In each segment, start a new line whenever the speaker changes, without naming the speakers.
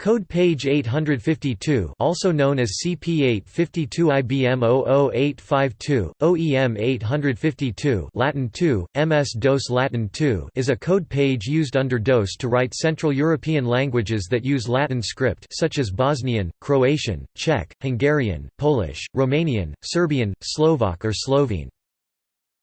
Code page 852 also known as CP852 IBM 00852, OEM 852 Latin 2, MS-DOS Latin 2 is a code page used under DOS to write Central European languages that use Latin script such as Bosnian, Croatian, Czech, Hungarian, Polish, Romanian, Serbian, Slovak or Slovene.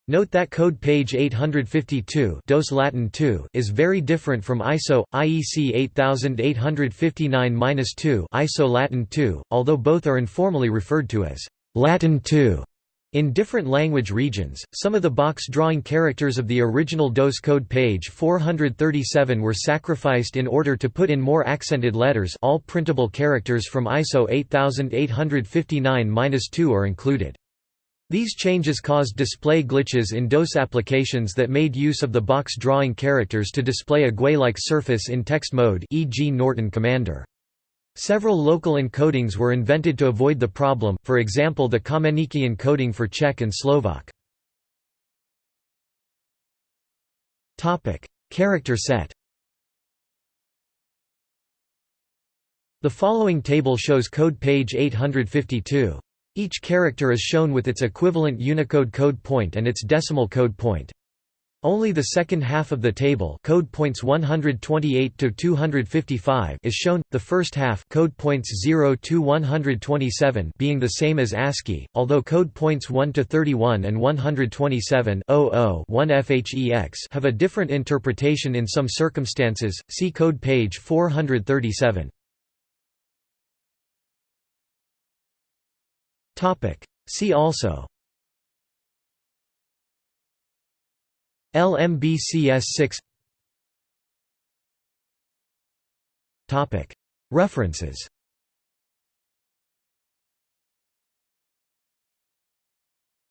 Note that code page 852 DOS Latin 2 is very different from ISO, IEC 8859-2 ISO Latin 2, although both are informally referred to as Latin 2. In different language regions, some of the box drawing characters of the original DOS code page 437 were sacrificed in order to put in more accented letters all printable characters from ISO 8859-2 are included. These changes caused display glitches in DOS applications that made use of the box drawing characters to display a GUI-like surface in text mode e.g. Norton Commander. Several local encodings were invented to avoid the problem, for example the Kamenický encoding for Czech and Slovak. Character set The following table shows code page 852. Each character is shown with its equivalent Unicode code point and its decimal code point. Only the second half of the table code points 128 to 255 is shown, the first half code points 0 to 127 being the same as ASCII, although code points 1 to 31 and 127 1 FHEX have a different interpretation in some circumstances, see code page 437.
Topic.
See also LMBCS 6
Topic.
References